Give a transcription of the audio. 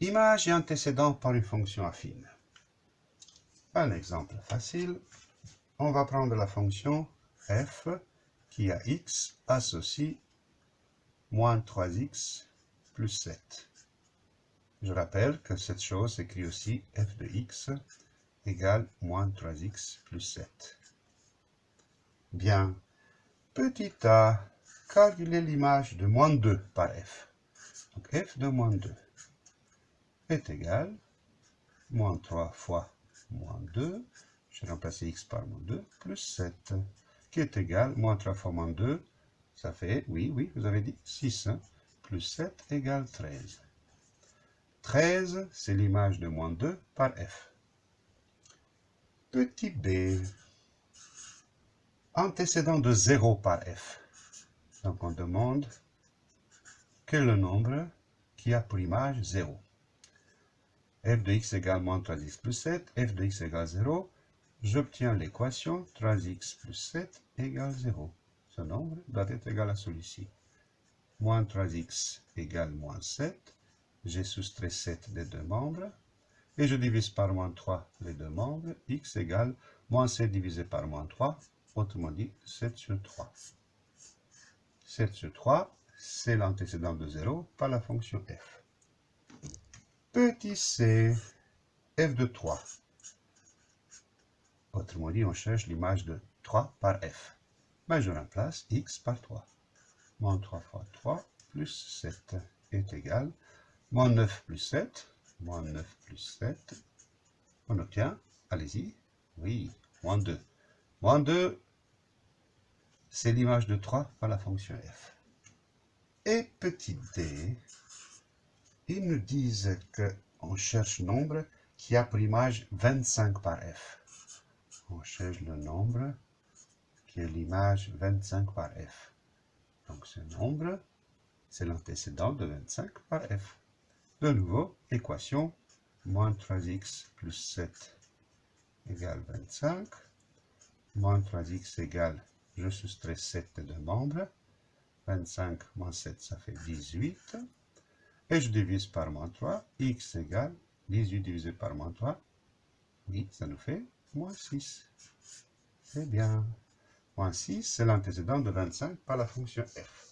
Image et antécédent par une fonction affine. Un exemple facile. On va prendre la fonction f qui a x associe moins 3x plus 7. Je rappelle que cette chose s'écrit aussi f de x égale moins 3x plus 7. Bien. Petit a, calculer l'image de moins 2 par f. Donc f de moins 2 est égal moins 3 fois moins 2, je vais remplacer x par moins 2, plus 7, qui est égal, moins 3 fois moins 2, ça fait, oui, oui, vous avez dit 6, hein, plus 7 égale 13. 13, c'est l'image de moins 2 par f. Petit b, antécédent de 0 par f. Donc on demande quel est le nombre qui a pour image 0. F de x égale moins 3x plus 7, f de x égale 0. J'obtiens l'équation 3x plus 7 égale 0. Ce nombre doit être égal à celui-ci. Moins 3x égale moins 7. J'ai soustrait 7 des deux membres. Et je divise par moins 3 les deux membres. x égale moins 7 divisé par moins 3 autrement dit 7 sur 3. 7 sur 3, c'est l'antécédent de 0 par la fonction f. Petit c, f de 3. Autrement dit, on cherche l'image de 3 par f. Ben, je remplace x par 3. Moins 3 fois 3 plus 7 est égal. Moins 9 plus 7. Moins 9 plus 7. On obtient, allez-y, oui, moins 2. Moins 2, c'est l'image de 3 par la fonction f. Et petit d, ils nous disent qu'on cherche nombre qui a pour image 25 par f. On cherche le nombre qui est l'image 25 par f. Donc ce nombre, c'est l'antécédent de 25 par f. De nouveau, équation, moins 3x plus 7 égale 25, moins 3x égale je soustrais 7 de membres. 25 moins 7, ça fait 18. Et je divise par moins 3. x égale 18 divisé par moins 3. Oui, ça nous fait moins 6. C'est bien. Moins 6, c'est l'antécédent de 25 par la fonction f.